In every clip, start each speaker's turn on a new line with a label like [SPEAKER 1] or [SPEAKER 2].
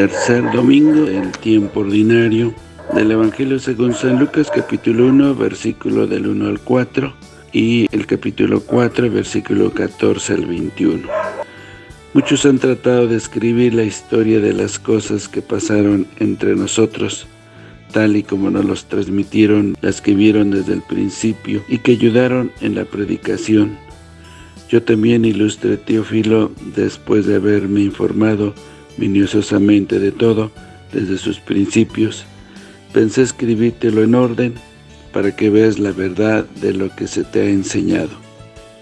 [SPEAKER 1] Tercer domingo del tiempo ordinario del Evangelio según San Lucas capítulo 1 versículo del 1 al 4 y el capítulo 4 versículo 14 al 21. Muchos han tratado de escribir la historia de las cosas que pasaron entre nosotros, tal y como nos los transmitieron las que vieron desde el principio y que ayudaron en la predicación. Yo también ilustre Teófilo, después de haberme informado minuciosamente de todo, desde sus principios, pensé escribírtelo en orden, para que veas la verdad de lo que se te ha enseñado.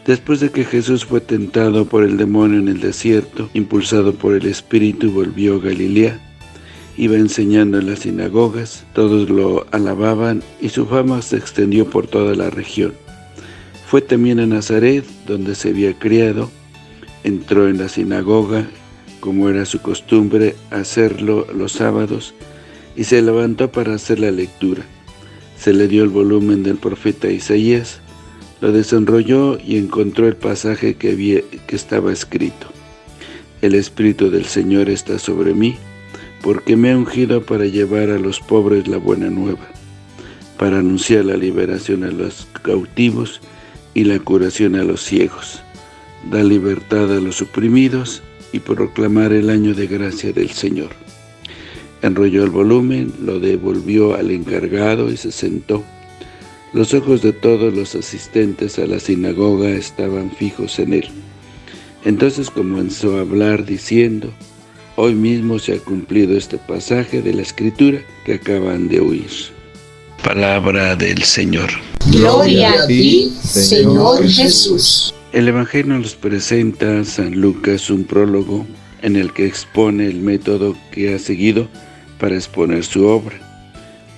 [SPEAKER 1] Después de que Jesús fue tentado por el demonio en el desierto, impulsado por el Espíritu, volvió a Galilea. Iba enseñando en las sinagogas, todos lo alababan y su fama se extendió por toda la región. Fue también a Nazaret, donde se había criado, entró en la sinagoga, como era su costumbre hacerlo los sábados, y se levantó para hacer la lectura. Se le dio el volumen del profeta Isaías, lo desenrolló y encontró el pasaje que, había, que estaba escrito. El Espíritu del Señor está sobre mí, porque me ha ungido para llevar a los pobres la buena nueva, para anunciar la liberación a los cautivos y la curación a los ciegos, da libertad a los oprimidos y proclamar el año de gracia del Señor. Enrolló el volumen, lo devolvió al encargado y se sentó. Los ojos de todos los asistentes a la sinagoga estaban fijos en él. Entonces comenzó a hablar diciendo, Hoy mismo se ha cumplido este pasaje de la Escritura que acaban de oír. Palabra del Señor.
[SPEAKER 2] Gloria a ti, Señor Jesús.
[SPEAKER 1] El Evangelio nos presenta San Lucas un prólogo en el que expone el método que ha seguido para exponer su obra.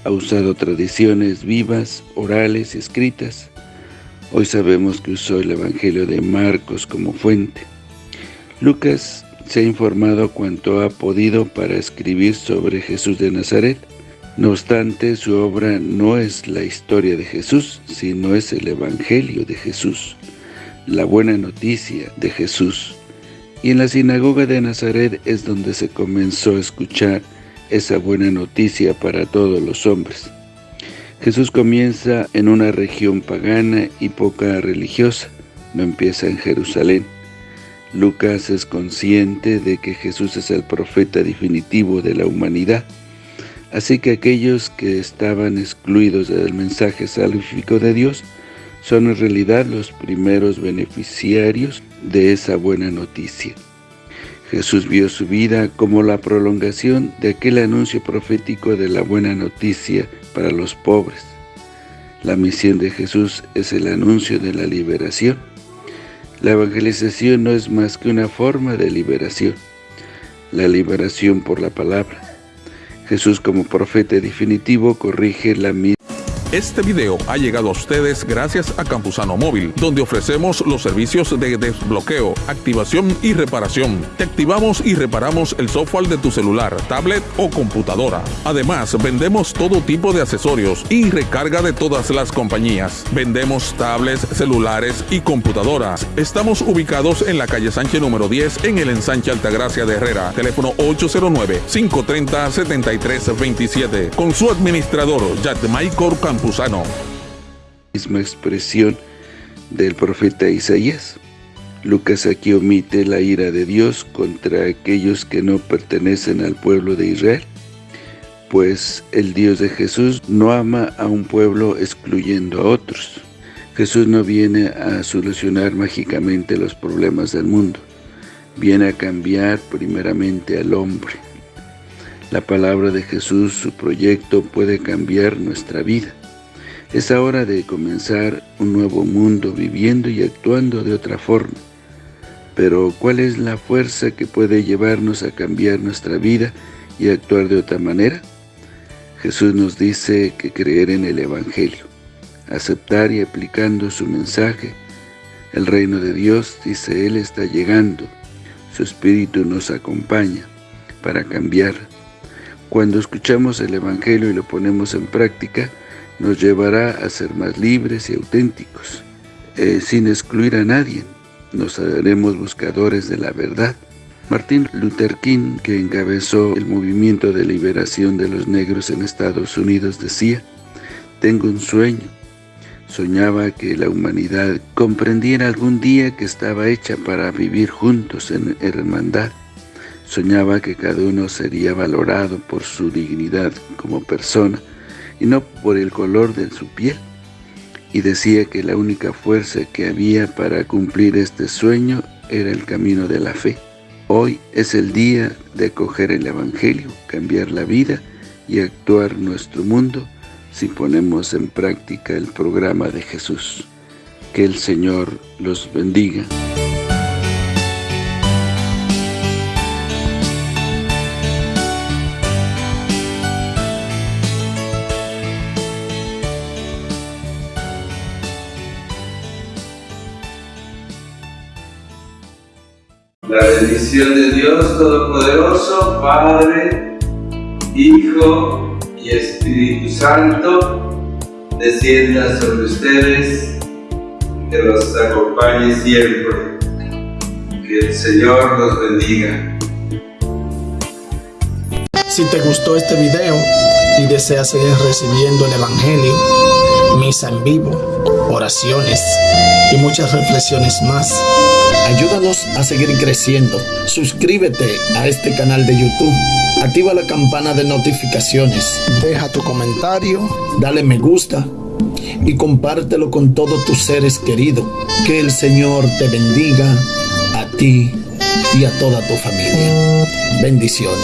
[SPEAKER 1] Ha usado tradiciones vivas, orales escritas. Hoy sabemos que usó el Evangelio de Marcos como fuente. Lucas se ha informado cuanto ha podido para escribir sobre Jesús de Nazaret. No obstante, su obra no es la historia de Jesús, sino es el Evangelio de Jesús, la buena noticia de Jesús. Y en la sinagoga de Nazaret es donde se comenzó a escuchar esa buena noticia para todos los hombres. Jesús comienza en una región pagana y poca religiosa, no empieza en Jerusalén. Lucas es consciente de que Jesús es el profeta definitivo de la humanidad, así que aquellos que estaban excluidos del mensaje salvífico de Dios son en realidad los primeros beneficiarios de esa buena noticia. Jesús vio su vida como la prolongación de aquel anuncio profético de la buena noticia para los pobres. La misión de Jesús es el anuncio de la liberación. La evangelización no es más que una forma de liberación, la liberación por la palabra. Jesús como profeta definitivo corrige la misma
[SPEAKER 3] este video ha llegado a ustedes gracias a Campusano Móvil, donde ofrecemos los servicios de desbloqueo, activación y reparación. Te activamos y reparamos el software de tu celular, tablet o computadora. Además, vendemos todo tipo de accesorios y recarga de todas las compañías. Vendemos tablets, celulares y computadoras. Estamos ubicados en la calle Sánchez número 10 en el ensanche Altagracia de Herrera. Teléfono 809-530-7327. Con su administrador, Michael Campusano
[SPEAKER 1] Misma expresión del profeta Isaías. Lucas aquí omite la ira de Dios contra aquellos que no pertenecen al pueblo de Israel, pues el Dios de Jesús no ama a un pueblo excluyendo a otros. Jesús no viene a solucionar mágicamente los problemas del mundo, viene a cambiar primeramente al hombre. La palabra de Jesús, su proyecto, puede cambiar nuestra vida. Es hora de comenzar un nuevo mundo viviendo y actuando de otra forma. Pero ¿cuál es la fuerza que puede llevarnos a cambiar nuestra vida y actuar de otra manera? Jesús nos dice que creer en el Evangelio, aceptar y aplicando su mensaje. El reino de Dios, dice Él, está llegando. Su Espíritu nos acompaña para cambiar. Cuando escuchamos el Evangelio y lo ponemos en práctica, nos llevará a ser más libres y auténticos, eh, sin excluir a nadie. Nos haremos buscadores de la verdad. Martin Luther King, que encabezó el movimiento de liberación de los negros en Estados Unidos, decía, «Tengo un sueño. Soñaba que la humanidad comprendiera algún día que estaba hecha para vivir juntos en hermandad. Soñaba que cada uno sería valorado por su dignidad como persona y no por el color de su piel. Y decía que la única fuerza que había para cumplir este sueño era el camino de la fe. Hoy es el día de acoger el Evangelio, cambiar la vida y actuar nuestro mundo si ponemos en práctica el programa de Jesús. Que el Señor los bendiga.
[SPEAKER 4] La bendición de Dios Todopoderoso, Padre, Hijo y Espíritu Santo, descienda sobre ustedes, que los acompañe siempre. Que el Señor los bendiga.
[SPEAKER 5] Si te gustó este video y deseas seguir recibiendo el Evangelio, misa en vivo, oraciones y muchas reflexiones más, Ayúdanos a seguir creciendo. Suscríbete a este canal de YouTube. Activa la campana de notificaciones. Deja tu comentario. Dale me gusta. Y compártelo con todos tus seres queridos. Que el Señor te bendiga a ti y a toda tu familia. Bendiciones.